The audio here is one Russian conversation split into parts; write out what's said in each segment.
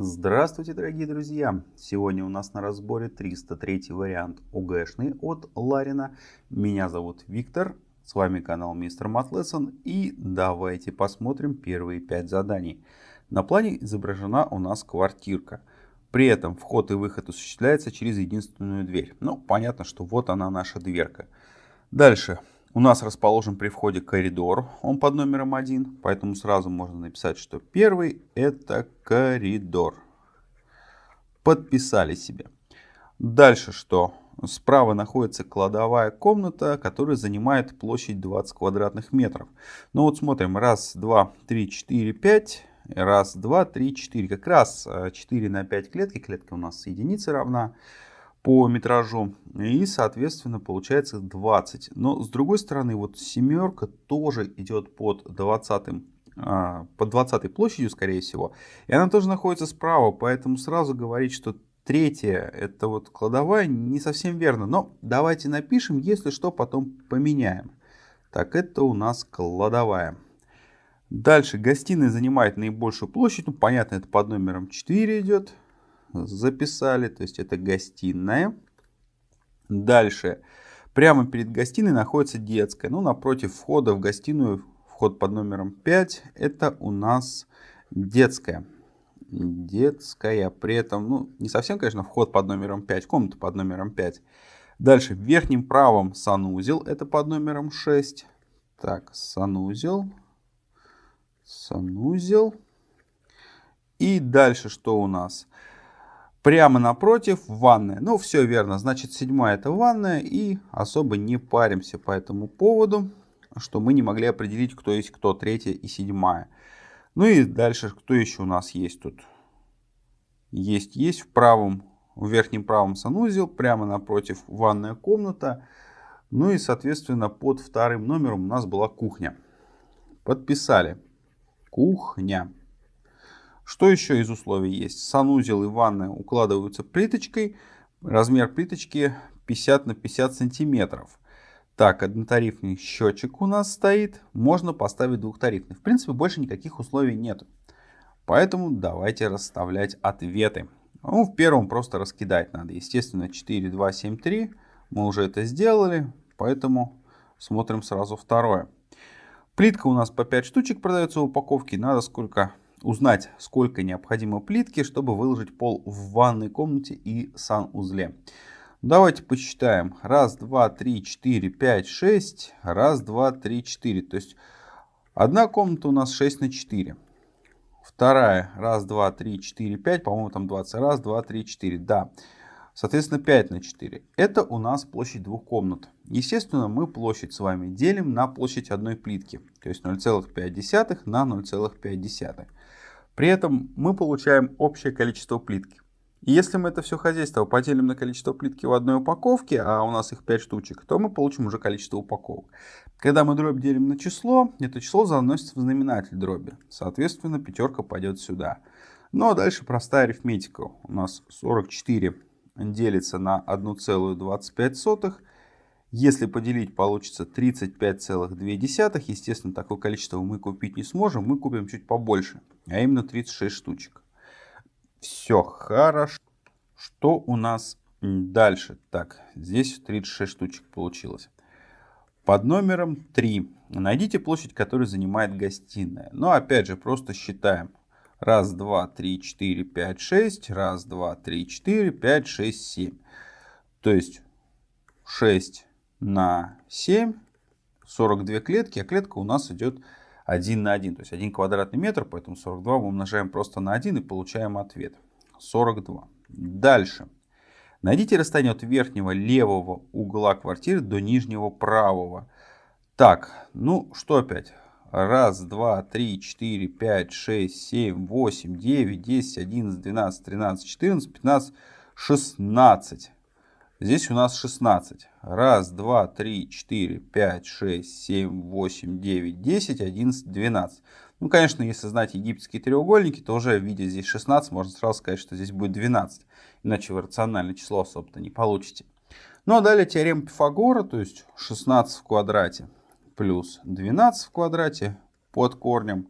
Здравствуйте, дорогие друзья! Сегодня у нас на разборе 303 вариант ОГЭшный от Ларина. Меня зовут Виктор, с вами канал Мистер Матлессон и давайте посмотрим первые 5 заданий. На плане изображена у нас квартирка. При этом вход и выход осуществляется через единственную дверь. Ну, понятно, что вот она наша дверка. Дальше. У нас расположен при входе коридор, он под номером 1, поэтому сразу можно написать, что первый это коридор. Подписали себе. Дальше что? Справа находится кладовая комната, которая занимает площадь 20 квадратных метров. Ну вот смотрим, раз, два, три, четыре, пять. Раз, два, три, четыре. Как раз 4 э, на 5 клетки. Клетка у нас единица равна по метражу. И, соответственно, получается 20. Но, с другой стороны, вот семерка тоже идет под 20 а, под 20 площадью, скорее всего. И она тоже находится справа, поэтому сразу говорить, что третья это вот кладовая, не совсем верно. Но давайте напишем, если что, потом поменяем. Так, это у нас кладовая. Дальше гостиная занимает наибольшую площадь. Ну, понятно, это под номером 4 идет записали, то есть это гостиная. Дальше, прямо перед гостиной находится детская. Ну, напротив входа в гостиную, вход под номером 5, это у нас детская. Детская, при этом, ну, не совсем, конечно, вход под номером 5, комната под номером 5. Дальше, в верхнем правом санузел, это под номером 6. Так, санузел, санузел. И дальше что у нас? Прямо напротив ванная. Ну, все верно. Значит, седьмая это ванная. И особо не паримся по этому поводу, что мы не могли определить, кто есть кто, третья и седьмая. Ну и дальше, кто еще у нас есть тут? Есть, есть в правом, в верхнем правом санузел, прямо напротив ванная комната. Ну и, соответственно, под вторым номером у нас была кухня. Подписали. Кухня. Что еще из условий есть? Санузел и ванная укладываются плиточкой. Размер плиточки 50 на 50 сантиметров. Так, однотарифный счетчик у нас стоит. Можно поставить двухтарифный. В принципе, больше никаких условий нет. Поэтому давайте расставлять ответы. Ну, в первом просто раскидать надо. Естественно, 4, 2, 7, 3. Мы уже это сделали. Поэтому смотрим сразу второе. Плитка у нас по 5 штучек продается в упаковке. Надо сколько узнать, сколько необходимо плитки, чтобы выложить пол в ванной комнате и санузле. Давайте посчитаем. Раз, два, три, четыре, пять, шесть. Раз, два, три, четыре. То есть одна комната у нас 6 на 4. Вторая. Раз, два, три, четыре, пять. По-моему, там 20. Раз, два, три, четыре. Да. Соответственно, 5 на 4. Это у нас площадь двух комнат. Естественно, мы площадь с вами делим на площадь одной плитки. То есть 0,5 на 0,5. При этом мы получаем общее количество плитки. И если мы это все хозяйство поделим на количество плитки в одной упаковке, а у нас их 5 штучек, то мы получим уже количество упаковок. Когда мы дробь делим на число, это число заносится в знаменатель дроби. Соответственно, пятерка пойдет сюда. Ну а дальше простая арифметика. У нас 44 делится на 1,25. Если поделить, получится 35,2. Естественно, такое количество мы купить не сможем. Мы купим чуть побольше, а именно 36 штучек. Все хорошо. Что у нас дальше? Так, здесь 36 штучек получилось. Под номером 3 найдите площадь, которую занимает гостиная. Но опять же, просто считаем. Раз, два, три, четыре, пять, шесть. Раз, два, три, четыре, пять, шесть, семь. То есть 6 на 7, 42 клетки, а клетка у нас идет 1 на 1, то есть 1 квадратный метр, поэтому 42 мы умножаем просто на 1 и получаем ответ. 42. Дальше. Найдите расстояние от верхнего левого угла квартиры до нижнего правого. Так, ну что опять? Раз, два, три, четыре, пять, шесть, семь, восемь, девять, десять, одиннадцать, двенадцать, тринадцать, четырнадцать, пятнадцать, шестнадцать. Здесь у нас 16. Раз, два, три, четыре, пять, шесть, семь, восемь, девять, десять, одиннадцать, двенадцать. Ну, конечно, если знать египетские треугольники, то уже видя здесь 16, можно сразу сказать, что здесь будет 12. Иначе вы рациональное число особо-то не получите. Ну, а далее теорема Пифагора, то есть 16 в квадрате плюс 12 в квадрате под корнем.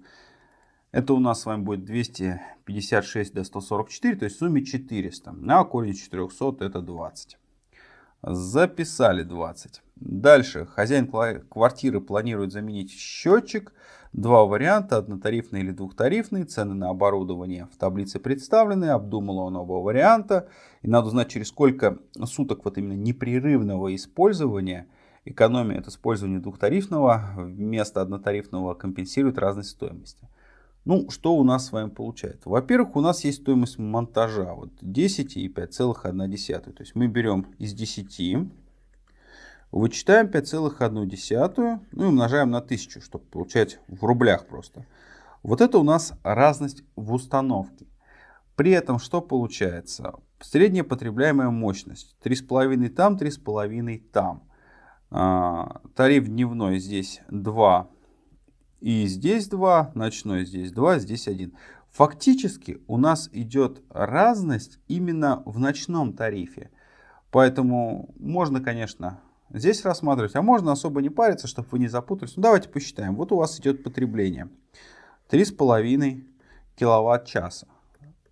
Это у нас с вами будет 256 до 144, то есть в сумме 400. А корень из 400 это 20. Записали 20. Дальше. Хозяин квартиры планирует заменить счетчик. Два варианта, однотарифный или двухтарифный. Цены на оборудование в таблице представлены. Обдумал он оба варианта. И надо узнать, через сколько суток вот именно непрерывного использования экономия от использования двухтарифного вместо однотарифного компенсирует разность стоимости. Ну, что у нас с вами получается? Во-первых, у нас есть стоимость монтажа. Вот 10 и 5,1. То есть мы берем из 10, вычитаем 5,1, ну и умножаем на 1000, чтобы получать в рублях просто. Вот это у нас разность в установке. При этом что получается? Средняя потребляемая мощность. 3,5 там, 3,5 там. А, тариф дневной здесь 2 и здесь 2, ночной здесь 2, здесь 1. Фактически у нас идет разность именно в ночном тарифе. Поэтому можно, конечно, здесь рассматривать, а можно особо не париться, чтобы вы не запутались. Ну, давайте посчитаем. Вот у вас идет потребление. 3,5 киловатт-часа.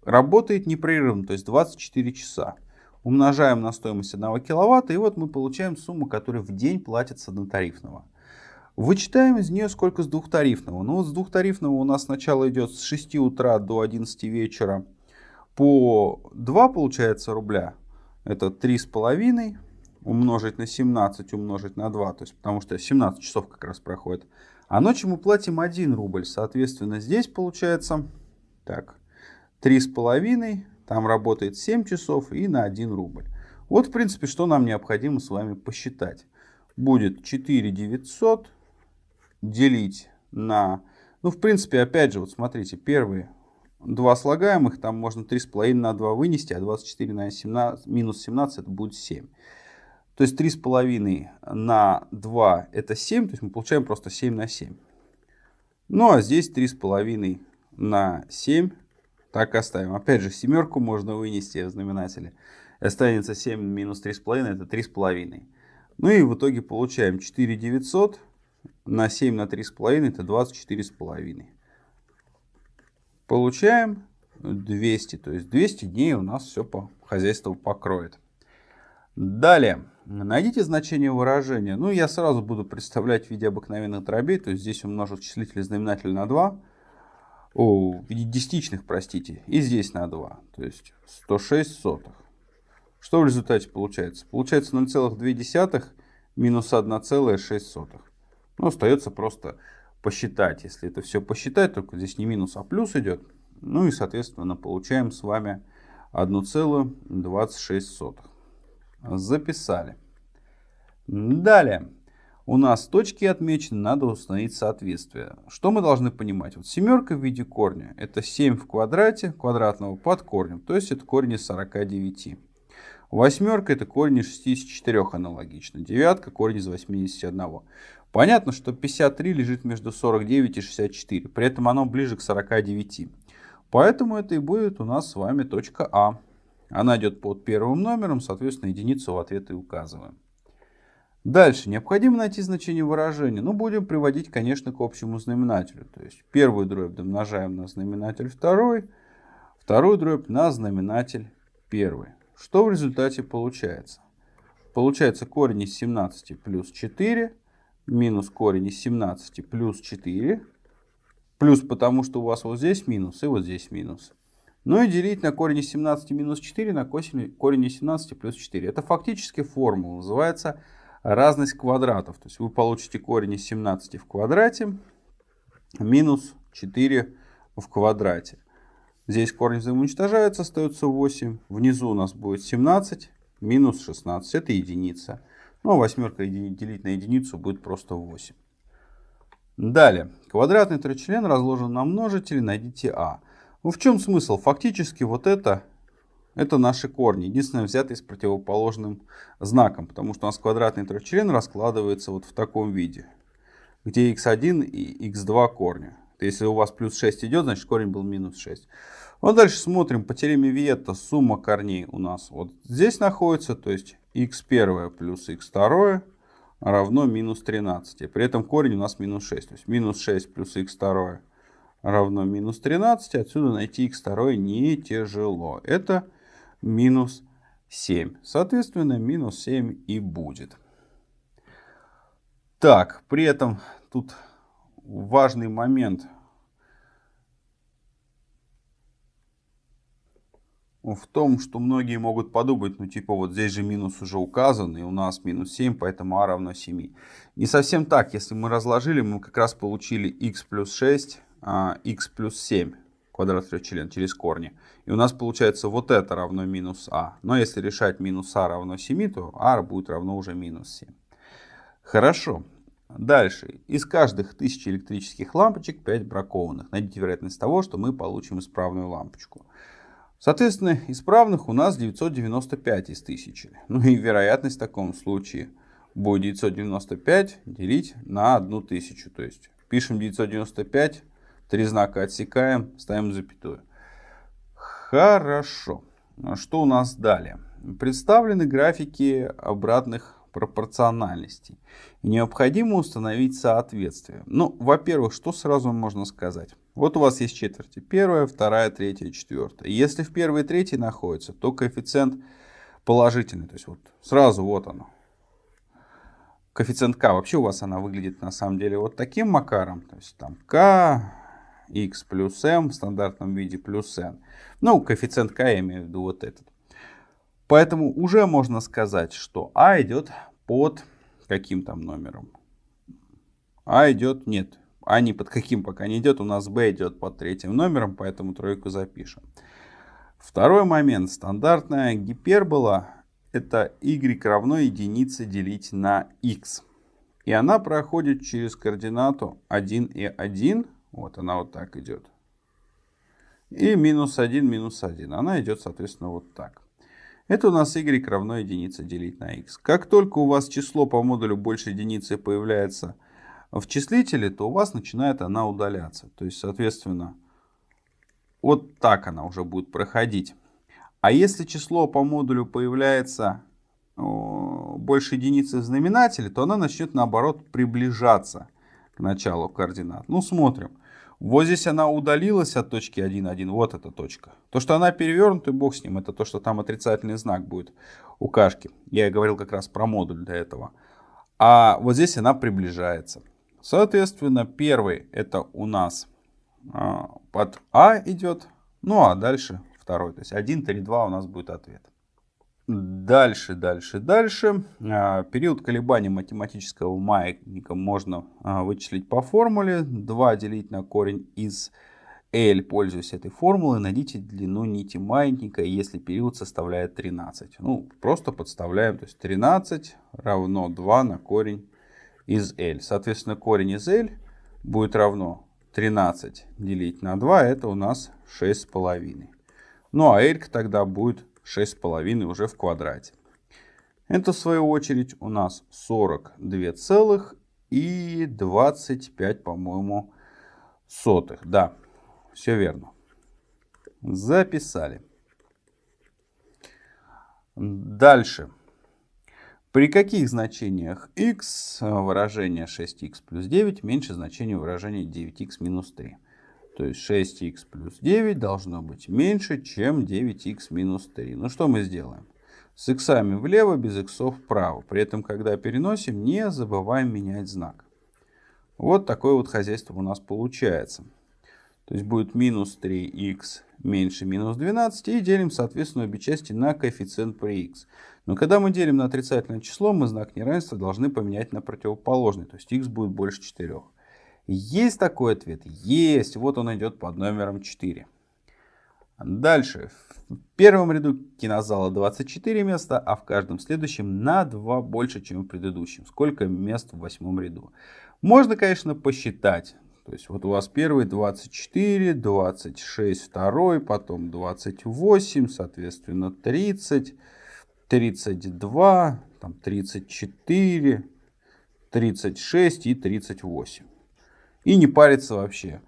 Работает непрерывно, то есть 24 часа. Умножаем на стоимость 1 киловатта, и вот мы получаем сумму, которая в день платится однотарифного. Вычитаем из нее сколько с двухтарифного. Ну вот с двухтарифного у нас сначала идет с 6 утра до 11 вечера по 2 получается рубля. Это 3,5 умножить на 17 умножить на 2. То есть потому что 17 часов как раз проходит. А ночью мы платим 1 рубль. Соответственно здесь получается так 3,5. Там работает 7 часов и на 1 рубль. Вот в принципе что нам необходимо с вами посчитать. Будет 4 900 делить на... Ну, в принципе, опять же, вот смотрите, первые два слагаемых, там можно 3,5 на 2 вынести, а 24 на 17, минус 17 это будет 7. То есть 3,5 на 2 это 7, то есть мы получаем просто 7 на 7. Ну, а здесь 3,5 на 7, так оставим. Опять же, семерку можно вынести в знаменателе. Останется 7 минус 3,5, это 3,5. Ну и в итоге получаем 4 900 на 7 на 3,5 это 24,5. Получаем 200. То есть 200 дней у нас все по хозяйству покроет. Далее. Найдите значение выражения. Ну, я сразу буду представлять в виде обыкновенных дробей. То есть здесь умножу числитель и знаменатель на 2. О, в виде десятичных, простите. И здесь на 2. То есть 106 сотых. Что в результате получается? Получается 0,2 минус 1,6. Ну, остается просто посчитать. Если это все посчитать, только здесь не минус, а плюс идет. Ну и, соответственно, получаем с вами 1,26. Записали. Далее. У нас точки отмечены, надо установить соответствие. Что мы должны понимать? Вот семерка в виде корня. Это 7 в квадрате квадратного под корнем. То есть это корень из 49. Восьмерка это корень из 64 аналогично. Девятка корень из 81. Понятно, что 53 лежит между 49 и 64, при этом оно ближе к 49. Поэтому это и будет у нас с вами точка А. Она идет под первым номером, соответственно, единицу в ответ и указываем. Дальше. Необходимо найти значение выражения. Ну, будем приводить, конечно, к общему знаменателю. То есть первую дробь домножаем на знаменатель второй, вторую дробь на знаменатель первый. Что в результате получается? Получается корень из 17 плюс 4 минус корень из 17 плюс 4. Плюс потому, что у вас вот здесь минус и вот здесь минус. Ну и делить на корень из 17 минус 4 на корень из 17 плюс 4. Это фактически формула, называется разность квадратов. То есть вы получите корень из 17 в квадрате минус 4 в квадрате. Здесь корень взаимоуничтожается, остается 8. Внизу у нас будет 17 минус 16. Это единица. Ну, а восьмерка делить на единицу будет просто 8. Далее. Квадратный тричлен разложен на множители, найдите А. Ну, в чем смысл? Фактически вот это, это наши корни. Единственное, взятые с противоположным знаком. Потому что у нас квадратный тричлен раскладывается вот в таком виде. Где x1 и x2 корня. Если у вас плюс 6 идет, значит корень был минус 6. Вот дальше смотрим. По теореме Виетта сумма корней у нас вот здесь находится. То есть x1 плюс x2 равно минус 13. При этом корень у нас минус 6. То есть минус 6 плюс x2 равно минус 13. Отсюда найти x2 не тяжело. Это минус 7. Соответственно, минус 7 и будет. Так, при этом тут важный момент в том, что многие могут подумать, ну типа вот здесь же минус уже указан, и у нас минус 7, поэтому а равно 7. Не совсем так. Если мы разложили, мы как раз получили x плюс 6, а, x плюс 7 квадрат трехчлен через корни. И у нас получается вот это равно минус а. Но если решать минус а равно 7, то а будет равно уже минус 7. Хорошо. Дальше. Из каждых 1000 электрических лампочек 5 бракованных. Найдите вероятность того, что мы получим исправную лампочку. Соответственно, исправных у нас 995 из 1000. Ну и вероятность в таком случае будет 995 делить на 1000. То есть пишем 995, три знака отсекаем, ставим запятую. Хорошо. Что у нас далее? Представлены графики обратных пропорциональностей. необходимо установить соответствие. Ну, во-первых, что сразу можно сказать? Вот у вас есть четверти. Первая, вторая, третья, четвертая. Если в первой и третьей находится, то коэффициент положительный. То есть вот сразу вот оно. Коэффициент k. Вообще у вас она выглядит на самом деле вот таким макаром. То есть там k, x плюс m в стандартном виде плюс n. Ну, коэффициент k я имею в виду вот этот. Поэтому уже можно сказать, что а идет под каким там номером. А идет, нет, а ни под каким пока не идет. У нас b идет под третьим номером, поэтому тройку запишем. Второй момент. Стандартная гипербола это y равно единице делить на x. И она проходит через координату 1 и 1. Вот она вот так идет. И минус 1, минус 1. Она идет, соответственно, вот так. Это у нас y равно единице делить на x. Как только у вас число по модулю больше единицы появляется в числителе, то у вас начинает она удаляться. То есть, соответственно, вот так она уже будет проходить. А если число по модулю появляется больше единицы в знаменателе, то она начнет наоборот приближаться к началу координат. Ну, смотрим. Вот здесь она удалилась от точки 1, 1. Вот эта точка. То, что она перевернута, бог с ним. Это то, что там отрицательный знак будет у кашки. Я говорил как раз про модуль для этого. А вот здесь она приближается. Соответственно, первый это у нас а, под А идет. Ну а дальше второй. То есть 1, 3, 2 у нас будет ответ. Дальше, дальше, дальше. А, период колебаний математического маятника можно а, вычислить по формуле. 2 делить на корень из L, пользуясь этой формулой, найдите длину нити маятника, если период составляет 13. Ну, просто подставляем, то есть 13 равно 2 на корень из L. Соответственно, корень из L будет равно 13 делить на 2, это у нас 6,5. Ну, а L тогда будет 6,5 уже в квадрате. Это, в свою очередь, у нас 42 целых и 25, по-моему, сотых. Да, все верно. Записали. Дальше. При каких значениях x выражение 6x плюс 9 меньше значения выражения 9x минус 3? То есть 6х плюс 9 должно быть меньше, чем 9х минус 3. Ну что мы сделаем? С иксами влево, без иксов вправо. При этом, когда переносим, не забываем менять знак. Вот такое вот хозяйство у нас получается. То есть будет минус 3х меньше минус 12 и делим, соответственно, обе части на коэффициент при х. Но когда мы делим на отрицательное число, мы знак неравенства должны поменять на противоположный. То есть х будет больше 4. Есть такой ответ? Есть. Вот он идет под номером 4. Дальше. В первом ряду кинозала 24 места, а в каждом следующем на 2 больше, чем в предыдущем. Сколько мест в восьмом ряду? Можно, конечно, посчитать. То есть вот у вас первый 24, 26 второй, потом 28, соответственно 30, 32, там 34, 36 и 38 и не париться вообще.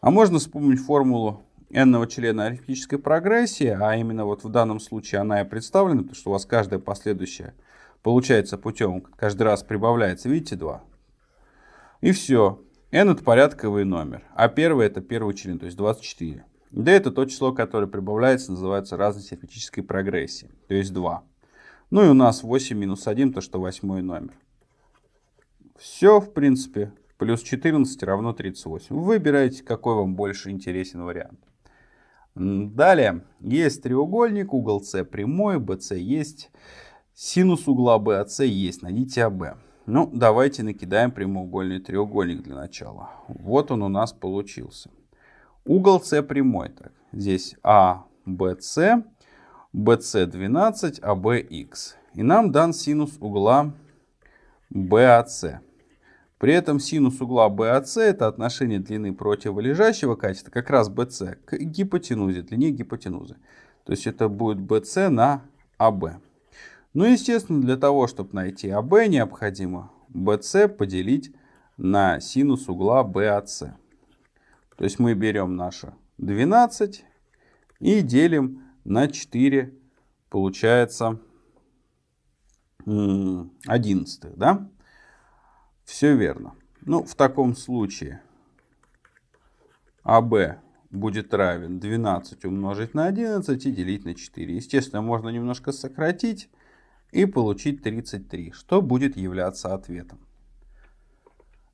А можно вспомнить формулу n члена арифметической прогрессии, а именно вот в данном случае она и представлена, потому что у вас каждая последующая получается путем, каждый раз прибавляется, видите, 2. И все. n это порядковый номер, а первый это первый член, то есть 24. d это то число, которое прибавляется, называется разность арифметической прогрессии, то есть 2. Ну и у нас 8 минус 1, то что восьмой номер. Все, в принципе, плюс 14 равно 38. Вы выбираете, какой вам больше интересен вариант. Далее, есть треугольник, угол С прямой, BC есть, синус угла BAC есть, найдите АБ. Ну, давайте накидаем прямоугольный треугольник для начала. Вот он у нас получился. Угол С прямой. Так, здесь ABC, BC 12, ABX. И нам дан синус угла BAC. При этом синус угла BAC это отношение длины противолежащего катета, как раз BC, к гипотенузе, длине гипотенузы. То есть это будет BC на AB. Ну, естественно, для того, чтобы найти AB, необходимо BC поделить на синус угла BAC. То есть мы берем наше 12 и делим на 4, получается 11, да? Все верно. Ну, в таком случае АБ будет равен 12 умножить на 11 и делить на 4. Естественно, можно немножко сократить и получить 33, что будет являться ответом.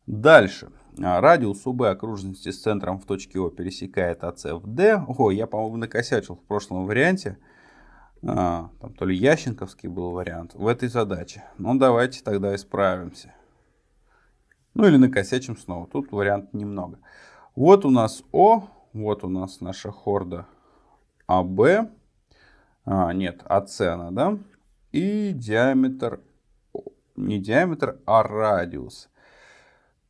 Дальше. А, радиус УБ окружности с центром в точке О пересекает АС в D. О, я, по-моему, накосячил в прошлом варианте. А, там то ли Ященковский был вариант в этой задаче. Ну, давайте тогда исправимся. Ну или накосячим снова. Тут вариант немного. Вот у нас О, вот у нас наша хорда АБ. А, нет, АС она, да? И диаметр, не диаметр, а радиус.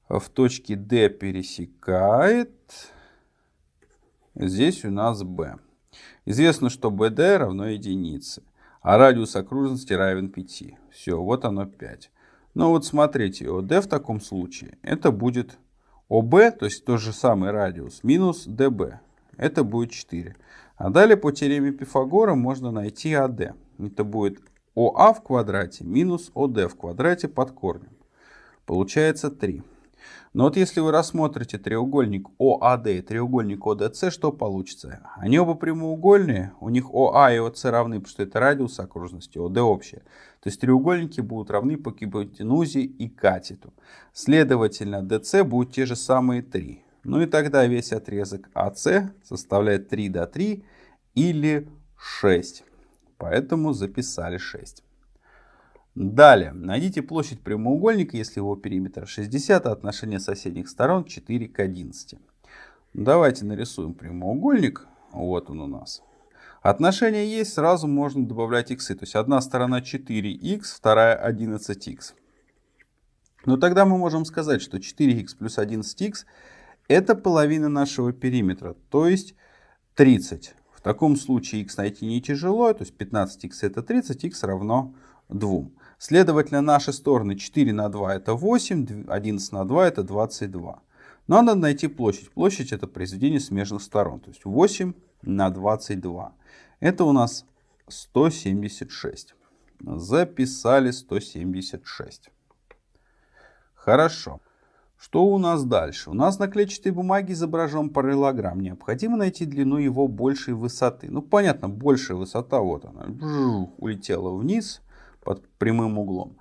В точке D пересекает. Здесь у нас B. Известно, что BD равно единице, а радиус окружности равен 5. Все, вот оно 5. Но вот смотрите, ОД в таком случае это будет ОБ, то есть тот же самый радиус, минус ДБ. Это будет 4. А далее по теореме Пифагора можно найти АД. Это будет ОА в квадрате минус ОД в квадрате под корнем. Получается 3. Но вот если вы рассмотрите треугольник ОАД и треугольник ОДС, что получится? Они оба прямоугольные, у них ОА и ОС равны, потому что это радиус окружности, ОД общее. То есть треугольники будут равны по гипотенузе и катету. Следовательно, ДС будут те же самые 3. Ну и тогда весь отрезок АС составляет 3 до 3 или 6. Поэтому записали 6. Далее, найдите площадь прямоугольника, если его периметр 60, а отношение соседних сторон 4 к 11. Давайте нарисуем прямоугольник. Вот он у нас. Отношение есть, сразу можно добавлять иксы. То есть одна сторона 4х, вторая 11х. Но тогда мы можем сказать, что 4х плюс 11х это половина нашего периметра, то есть 30. В таком случае х найти не тяжело, то есть 15х это 30, х равно 2. Следовательно, наши стороны 4 на 2 это 8, 11 на 2 это 22. Но надо найти площадь. Площадь это произведение смежных сторон. То есть 8 на 22. Это у нас 176. Записали 176. Хорошо. Что у нас дальше? У нас на клетчатой бумаге изображен параллелограмм. Необходимо найти длину его большей высоты. Ну, понятно, большая высота, вот она, улетела вниз под прямым углом.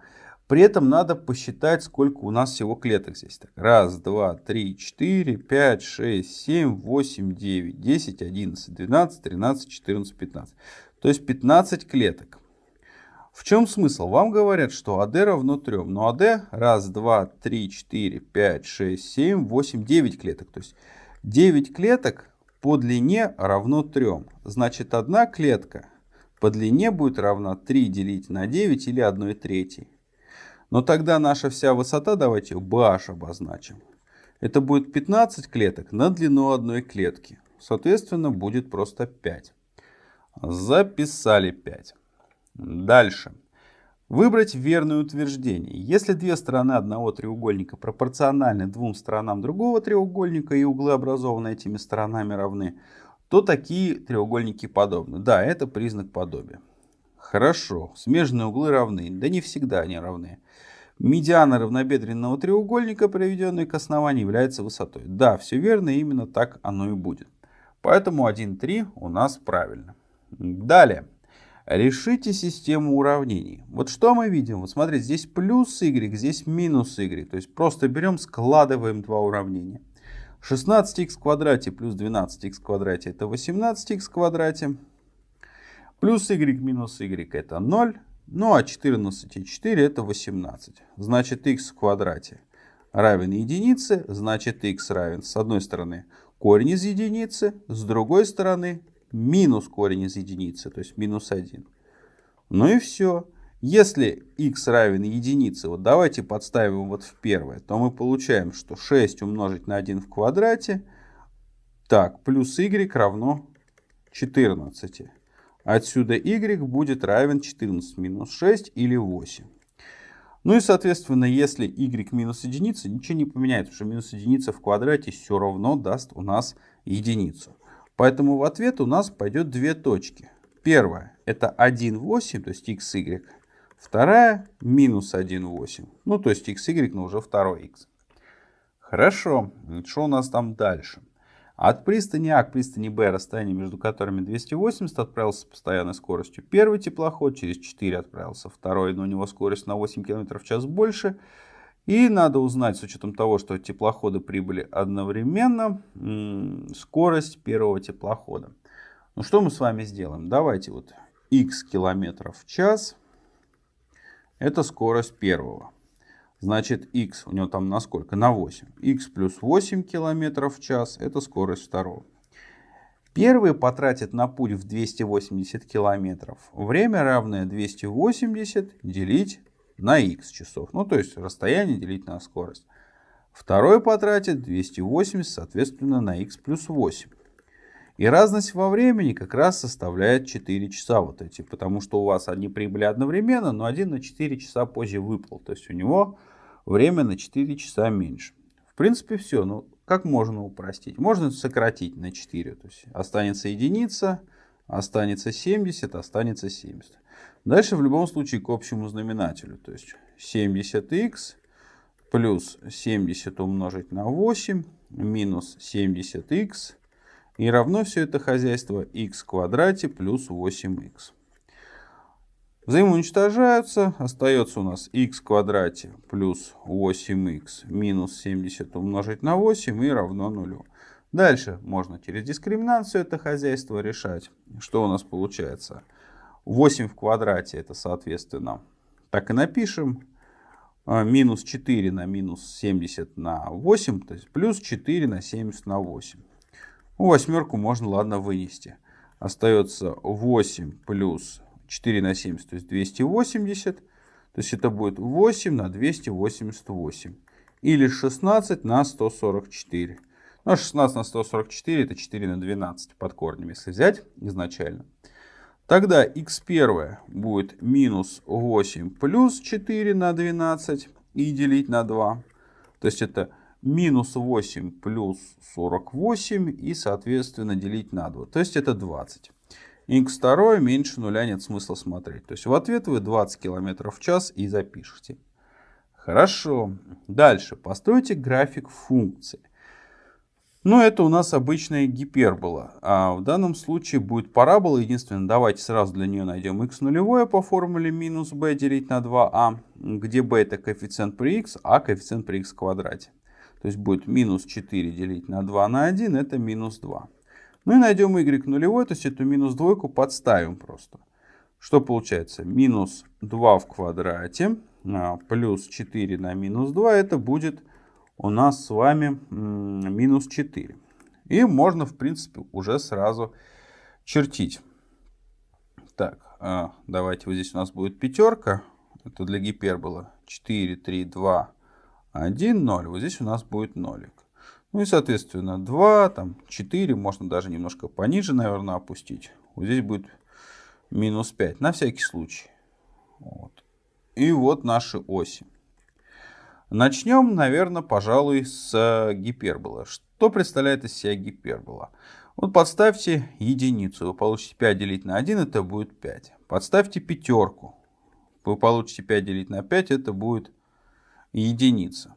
При этом надо посчитать, сколько у нас всего клеток здесь. Так, раз, два, три, четыре, пять, шесть, семь, восемь, девять, десять, одиннадцать, двенадцать, тринадцать, четырнадцать, пятнадцать. То есть 15 клеток. В чем смысл? Вам говорят, что АД равно 3. Но АД раз, два, три, четыре, пять, шесть, семь, восемь, девять клеток. То есть 9 клеток по длине равно 3. Значит, одна клетка по длине будет равна 3 делить на 9 или 1 третьей. Но тогда наша вся высота, давайте BH обозначим. Это будет 15 клеток на длину одной клетки. Соответственно, будет просто 5. Записали 5. Дальше. Выбрать верное утверждение. Если две стороны одного треугольника пропорциональны двум сторонам другого треугольника и углы, образованные этими сторонами, равны, то такие треугольники подобны. Да, это признак подобия. Хорошо, смежные углы равны. Да не всегда они равны. Медиана равнобедренного треугольника, приведенной к основанию, является высотой. Да, все верно, именно так оно и будет. Поэтому 1,3 у нас правильно. Далее. Решите систему уравнений. Вот что мы видим? Вот смотрите, здесь плюс y, здесь минус y. То есть просто берем, складываем два уравнения. 16х в квадрате плюс 12х в квадрате это 18х в квадрате. Плюс y минус y это 0. Ну а 14 и 4 это 18. Значит x в квадрате равен единице. Значит x равен с одной стороны корень из единицы, с другой стороны минус корень из единицы, то есть минус 1. Ну и все. Если x равен единице, вот давайте подставим вот в первое, то мы получаем, что 6 умножить на 1 в квадрате, так, плюс y равно 14. Отсюда y будет равен 14 минус 6 или 8. Ну и, соответственно, если y минус единица, ничего не поменяет, потому что минус единица в квадрате все равно даст у нас единицу. Поэтому в ответ у нас пойдет две точки. Первая это 1,8, то есть x, y. Вторая минус 1,8. Ну, то есть x, y, но уже второй x. Хорошо. Что у нас там дальше? От пристани А к пристани Б, расстояние между которыми 280, отправился с постоянной скоростью первый теплоход, через 4 отправился второй, но у него скорость на 8 км в час больше. И надо узнать, с учетом того, что теплоходы прибыли одновременно, скорость первого теплохода. Ну что мы с вами сделаем? Давайте вот x километров в час. Это скорость первого. Значит, x у него там на сколько? На 8. x плюс 8 километров в час – это скорость второго. Первый потратит на путь в 280 километров. Время равное 280 делить на x часов. Ну, то есть расстояние делить на скорость. Второй потратит 280, соответственно, на x плюс 8. И разность во времени как раз составляет 4 часа вот эти, потому что у вас они прибыли одновременно, но один на 4 часа позже выплыл. То есть у него время на 4 часа меньше. В принципе все. Ну, как можно упростить? Можно сократить на 4. То есть останется единица, останется 70, останется 70. Дальше в любом случае к общему знаменателю. То есть 70х плюс 70 умножить на 8 минус 70х и равно все это хозяйство x в квадрате плюс 8x. Взаимоуничтожаются. Остается у нас x в квадрате плюс 8x минус 70 умножить на 8 и равно нулю. Дальше можно через дискриминацию это хозяйство решать. Что у нас получается? 8 в квадрате это соответственно так и напишем. А, минус 4 на минус 70 на 8, то есть плюс 4 на 70 на 8. Восьмерку можно, ладно, вынести. Остается 8 плюс 4 на 70, то есть 280. То есть это будет 8 на 288. Или 16 на 144. Ну, 16 на 144 это 4 на 12 под корнем, если взять изначально. Тогда x1 будет минус 8 плюс 4 на 12 и делить на 2. То есть это минус 8 плюс 48 и, соответственно, делить на 2. То есть это 20. x2 меньше нуля нет смысла смотреть. То есть в ответ вы 20 км в час и запишите. Хорошо. Дальше. Постройте график функции. Ну, это у нас обычная гипербола. А в данном случае будет парабола. Единственное, давайте сразу для нее найдем x нулевое по формуле минус b делить на 2а, где b это коэффициент при x, а коэффициент при x в квадрате. То есть будет минус 4 делить на 2 на 1, это минус 2. Ну и найдем y нулевой, то есть эту минус двойку подставим просто. Что получается? Минус 2 в квадрате а, плюс 4 на минус 2, это будет у нас с вами минус 4. И можно, в принципе, уже сразу чертить. Так, а, давайте вот здесь у нас будет пятерка. Это для гипербола. 4, 3, 2, 1, 0. Вот здесь у нас будет нолик. Ну и, соответственно, 2, там, 4, можно даже немножко пониже, наверное, опустить. Вот здесь будет минус 5, на всякий случай. Вот. И вот наши оси. Начнем, наверное, пожалуй, с гипербола. Что представляет из себя гипербола? Вот подставьте единицу, вы получите 5 делить на 1, это будет 5. Подставьте пятерку, вы получите 5 делить на 5, это будет единица.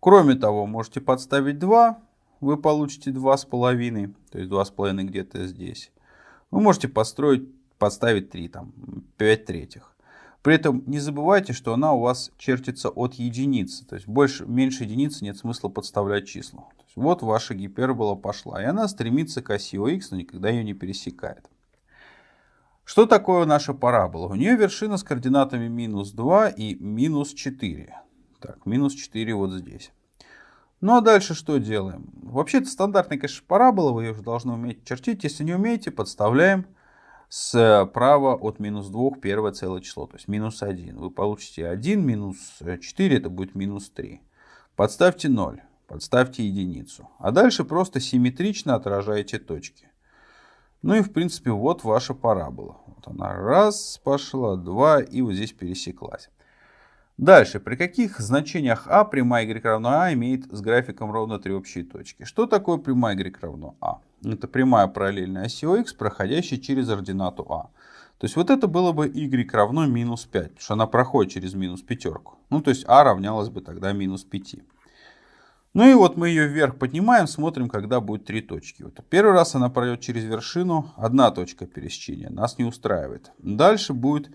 Кроме того, можете подставить 2, вы получите 2,5, то есть 2,5 где-то здесь. Вы можете построить, подставить 3, там, 5 третьих. При этом не забывайте, что она у вас чертится от единицы. То есть больше, меньше единицы нет смысла подставлять числа. Вот ваша гипербола пошла. И она стремится к оси ОХ, но никогда ее не пересекает. Что такое наша парабола? У нее вершина с координатами минус 2 и минус 4. Так, минус 4 вот здесь. Ну а дальше что делаем? Вообще это стандартная, конечно, парабола, вы ее уже должны уметь чертить. Если не умеете, подставляем справа от минус 2 первое целое число, то есть минус 1. Вы получите 1 минус 4, это будет минус 3. Подставьте 0, подставьте единицу. А дальше просто симметрично отражаете точки. Ну и в принципе вот ваша парабола. Вот она раз пошла, два и вот здесь пересеклась. Дальше, при каких значениях а прямая y равно а имеет с графиком ровно три общие точки? Что такое прямая y равно а? Это прямая параллельная оси х, проходящая через ординату а. То есть вот это было бы y равно минус 5, потому что она проходит через минус пятерку. Ну то есть а равнялось бы тогда минус 5. Ну и вот мы ее вверх поднимаем, смотрим, когда будет три точки. Вот первый раз она пройдет через вершину, одна точка пересечения, нас не устраивает. Дальше будет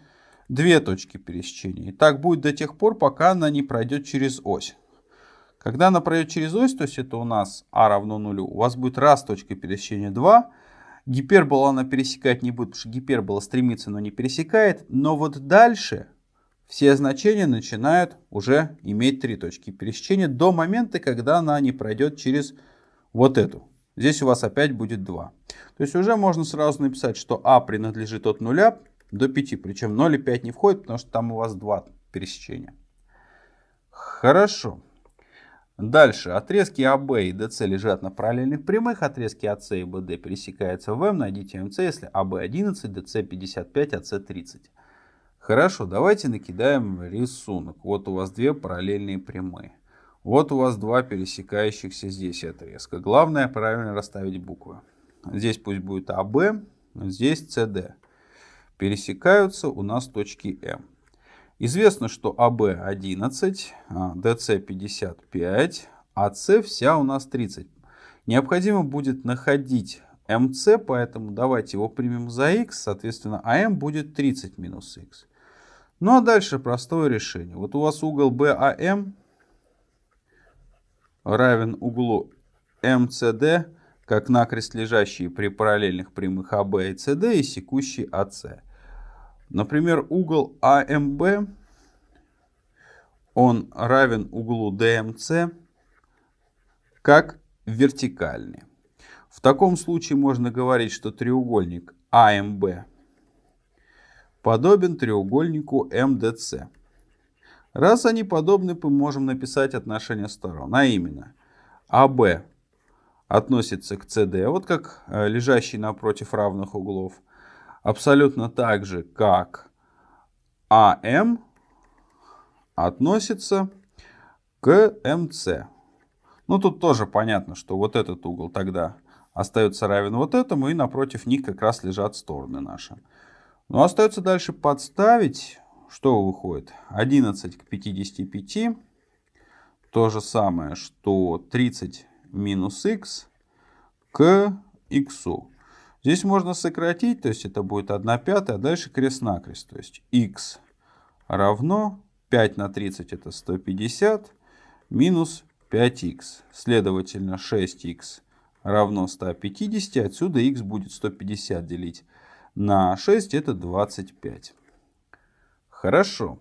две точки пересечения. И так будет до тех пор, пока она не пройдет через ось. Когда она пройдет через ось, то есть это у нас а равно нулю, у вас будет раз точка пересечения 2. Гипербола она пересекать не будет, потому что гипербола стремится, но не пересекает. Но вот дальше все значения начинают уже иметь три точки пересечения до момента, когда она не пройдет через вот эту. Здесь у вас опять будет 2. То есть уже можно сразу написать, что а принадлежит от нуля до 5. Причем 0 и 5 не входит, потому что там у вас два пересечения. Хорошо. Дальше. Отрезки АБ и ДС лежат на параллельных прямых. Отрезки АС и БД пересекаются в М. Найдите МС, если АБ 11, ДС 55, АС 30. Хорошо, давайте накидаем рисунок. Вот у вас две параллельные прямые. Вот у вас два пересекающихся здесь отрезка. Главное правильно расставить буквы. Здесь пусть будет АБ, здесь СД пересекаются у нас точки М. Известно, что АБ 11, ДС 55, АС вся у нас 30. Необходимо будет находить МС, поэтому давайте его примем за х, соответственно, АМ будет 30 минус х. Ну а дальше простое решение. Вот у вас угол BAM равен углу МСД, как накрест лежащие при параллельных прямых АБ и СД и секущий АС. Например, угол АМБ, он равен углу ДМЦ как вертикальный. В таком случае можно говорить, что треугольник АМБ подобен треугольнику МДЦ. Раз они подобны, мы можем написать отношение сторон, а именно АБ относится к СД, вот как э, лежащий напротив равных углов, абсолютно так же, как АМ относится к МС. Ну, тут тоже понятно, что вот этот угол тогда остается равен вот этому, и напротив них как раз лежат стороны наши. Но остается дальше подставить, что выходит? 11 к 55. То же самое, что 30 минус х к х. Здесь можно сократить, то есть это будет 1 пятая, а дальше крест-накрест. То есть x равно 5 на 30 это 150 минус 5х. Следовательно, 6х равно 150. Отсюда x будет 150 делить на 6 это 25. Хорошо.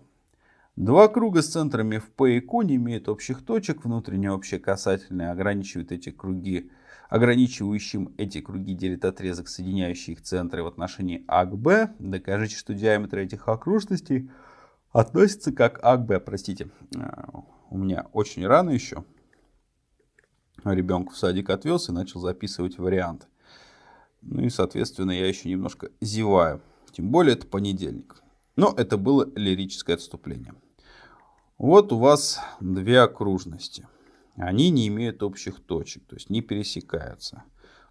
Два круга с центрами в P и Q не имеют общих точек. Внутреннее общее касательное ограничивает эти круги ограничивающим эти круги делит отрезок, соединяющий их центры в отношении А к Б. Докажите, что диаметр этих окружностей относится как А к Б. Простите, а, у меня очень рано еще. Ребенка в садик отвез и начал записывать варианты. Ну и, соответственно, я еще немножко зеваю. Тем более это понедельник. Но это было лирическое отступление. Вот у вас две окружности они не имеют общих точек, то есть не пересекаются.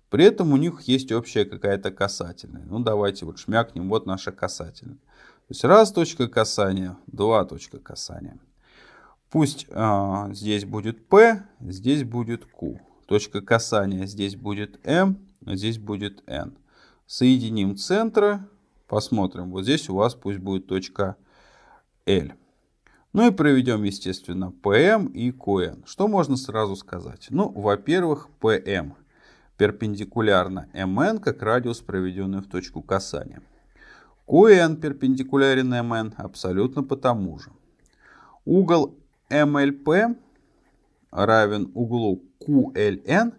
При этом у них есть общая какая-то касательная. Ну давайте вот шмякнем, вот наша касательная. То есть раз точка касания, два точка касания. Пусть а, здесь будет P, здесь будет Q. Точка касания здесь будет M, здесь будет N. Соединим центры, посмотрим. Вот здесь у вас пусть будет точка L. Ну и проведем, естественно, PM и QN. Что можно сразу сказать? Ну, во-первых, PM перпендикулярно MN как радиус, проведенный в точку касания. QN перпендикулярен MN абсолютно по тому же. Угол MLP равен углу QLN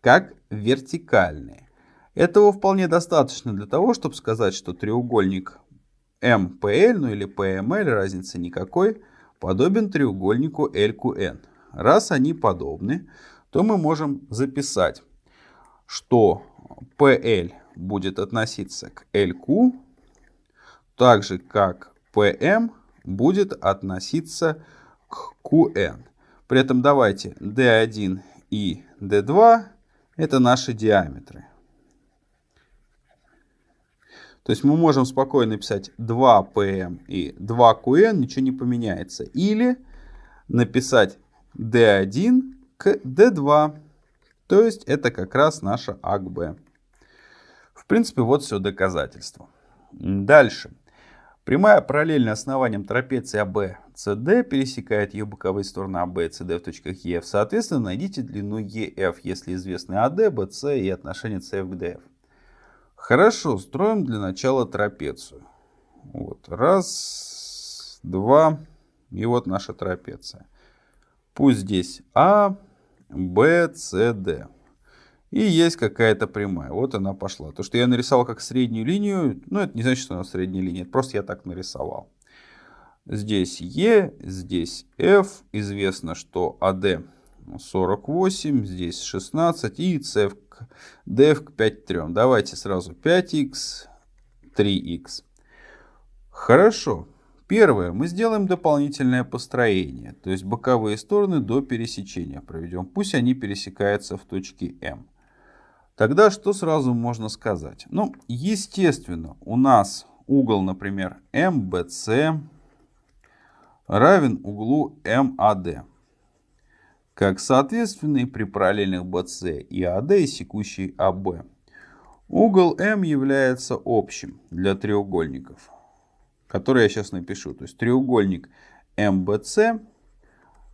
как вертикальный. Этого вполне достаточно для того, чтобы сказать, что треугольник MPL, ну или PML, разницы никакой, подобен треугольнику LQN. Раз они подобны, то мы можем записать, что PL будет относиться к LQ, так же как PM будет относиться к QN. При этом давайте D1 и D2 это наши диаметры. То есть мы можем спокойно писать 2PM и 2QN, ничего не поменяется. Или написать D1 к D2. То есть это как раз наша АКБ. В принципе, вот все доказательство. Дальше. Прямая параллельно основанием трапеции ABCD пересекает ее боковые стороны AB и CD в точках EF. Соответственно, найдите длину EF, если известны AD, BC и отношение CF к DF. Хорошо, строим для начала трапецию. Вот, раз, два, и вот наша трапеция. Пусть здесь А, Б, С, Д. И есть какая-то прямая. Вот она пошла. То, что я нарисовал как среднюю линию, ну, это не значит, что она средняя линия. Это просто я так нарисовал. Здесь Е, здесь F. Известно, что АД 48, здесь 16 и CF df к 5 3. Давайте сразу 5x, 3x. Хорошо. Первое. Мы сделаем дополнительное построение. То есть боковые стороны до пересечения проведем. Пусть они пересекаются в точке М. Тогда что сразу можно сказать? Ну, естественно, у нас угол, например, MBC равен углу MAD как соответственные при параллельных BC и AD и секущей AB. Угол M является общим для треугольников, которые я сейчас напишу. То есть треугольник MBC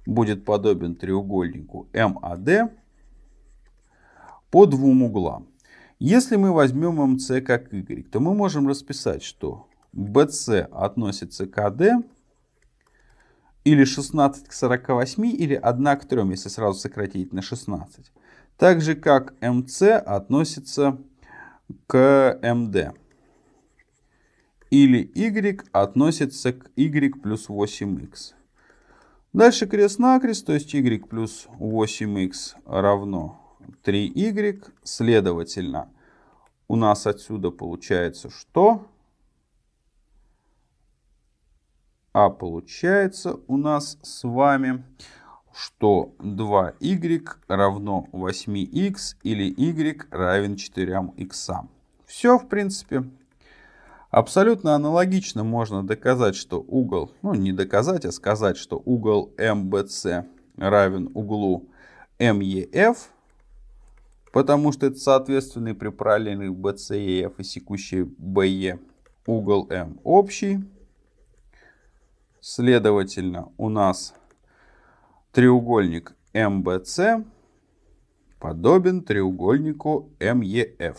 будет подобен треугольнику MAD по двум углам. Если мы возьмем MC как Y, то мы можем расписать, что BC относится к AD, или 16 к 48, или 1 к 3, если сразу сократить на 16. Так же, как MC относится к MD. Или Y относится к Y плюс 8x. Дальше крест-накрест, то есть Y плюс 8x равно 3Y. Следовательно, у нас отсюда получается что? А получается у нас с вами, что 2y равно 8x или y равен 4x. Все, в принципе. Абсолютно аналогично можно доказать, что угол, ну не доказать, а сказать, что угол MBC равен углу MEF, потому что это соответственный при параллельных BC и секущий BE угол M общий. Следовательно, у нас треугольник MBC подобен треугольнику MEF.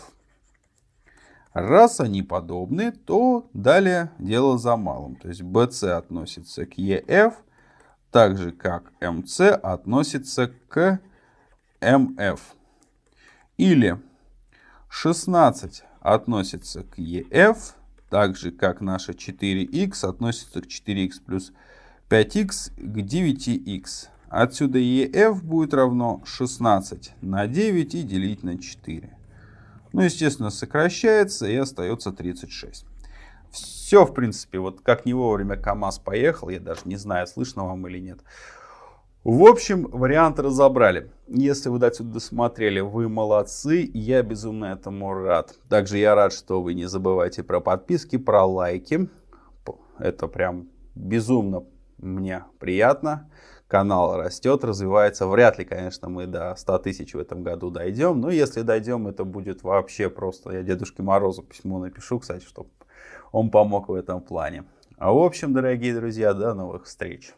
Раз они подобны, то далее дело за малым. То есть BC относится к EF, так же как MC относится к MF. Или 16 относится к EF, так же как наша 4х относится к 4х плюс 5х к 9х. Отсюда EF будет равно 16 на 9 и делить на 4. Ну, естественно, сокращается и остается 36. Все, в принципе, вот как не вовремя КАМАЗ поехал, я даже не знаю, слышно вам или нет. В общем, варианты разобрали. Если вы до сюда досмотрели, вы молодцы, я безумно этому рад. Также я рад, что вы не забывайте про подписки, про лайки. Это прям безумно мне приятно, канал растет, развивается. Вряд ли, конечно, мы до 100 тысяч в этом году дойдем. Но если дойдем, это будет вообще просто. Я Дедушке Морозу письмо напишу, кстати, чтобы он помог в этом плане. А в общем, дорогие друзья, до новых встреч.